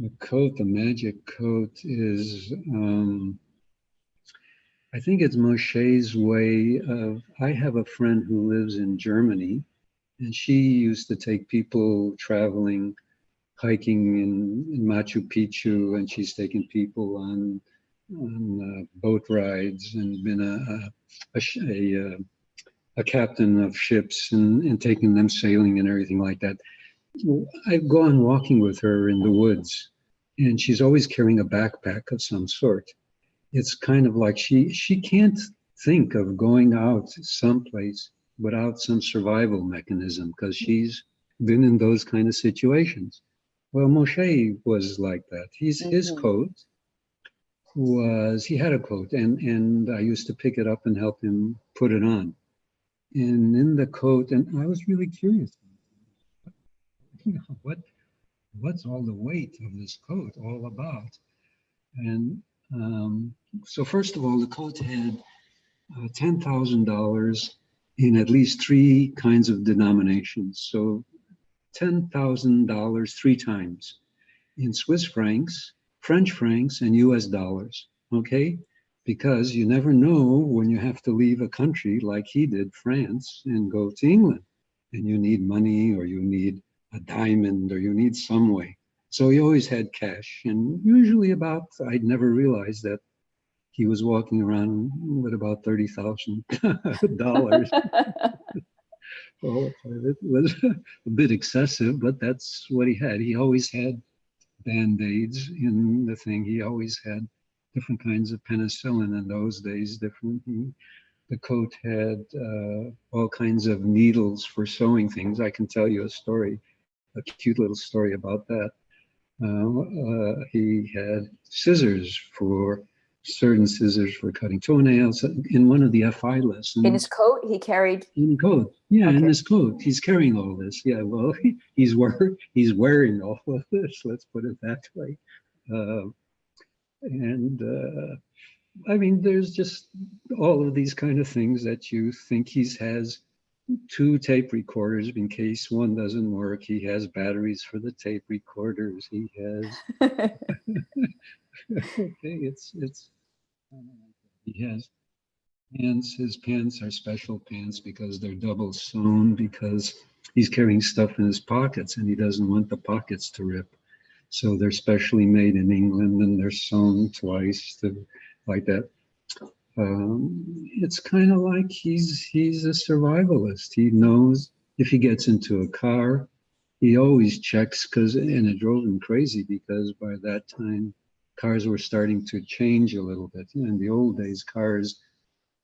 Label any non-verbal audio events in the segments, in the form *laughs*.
The coat, the magic coat is, um, I think it's Moshe's way of, I have a friend who lives in Germany and she used to take people traveling, hiking in, in Machu Picchu and she's taken people on, on uh, boat rides and been a, a, a, a, a captain of ships and, and taking them sailing and everything like that. I've gone walking with her in the woods and she's always carrying a backpack of some sort. It's kind of like she, she can't think of going out someplace without some survival mechanism because she's been in those kind of situations. Well, Moshe was like that. He's, mm -hmm. His coat was, he had a coat and, and I used to pick it up and help him put it on. And in the coat, and I was really curious what what's all the weight of this coat all about? And um, so first of all, the coat had uh, $10,000 in at least three kinds of denominations. So $10,000 three times in Swiss francs, French francs, and US dollars, okay? Because you never know when you have to leave a country like he did, France, and go to England. And you need money or you need a diamond or you need some way. So he always had cash and usually about, I'd never realized that he was walking around with about $30,000. well, *laughs* *laughs* it was *laughs* a bit excessive, but that's what he had. He always had band-aids in the thing. He always had different kinds of penicillin in those days, different. the coat had uh, all kinds of needles for sewing things. I can tell you a story a cute little story about that. Uh, uh, he had scissors for certain scissors for cutting toenails in one of the FI lessons. In his coat, he carried. In coat, yeah, okay. in his coat, he's carrying all this. Yeah, well, he, *laughs* he's wearing he's wearing all *laughs* of this. Let's put it that way. Uh, and uh, I mean, there's just all of these kind of things that you think he's has two tape recorders in case one doesn't work. He has batteries for the tape recorders. He has. *laughs* okay, it's it's. He has pants. His pants are special pants because they're double sewn because he's carrying stuff in his pockets and he doesn't want the pockets to rip. So they're specially made in England and they're sewn twice to, like that um, it's kind of like he's he's a survivalist. He knows if he gets into a car, he always checks because and it drove him crazy because by that time cars were starting to change a little bit. In the old days, cars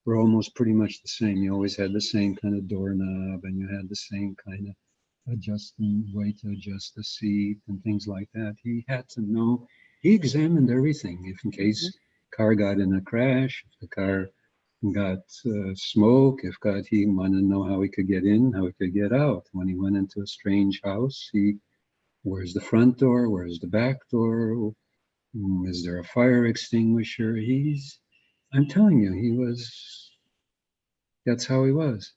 were almost pretty much the same. You always had the same kind of doorknob and you had the same kind of adjusting way to adjust the seat and things like that. He had to know, he examined everything if in case mm -hmm car got in a crash, if the car got uh, smoke, if God, he wanted to know how he could get in, how he could get out. When he went into a strange house, he, where's the front door? Where's the back door? Mm, is there a fire extinguisher? He's, I'm telling you, he was, that's how he was.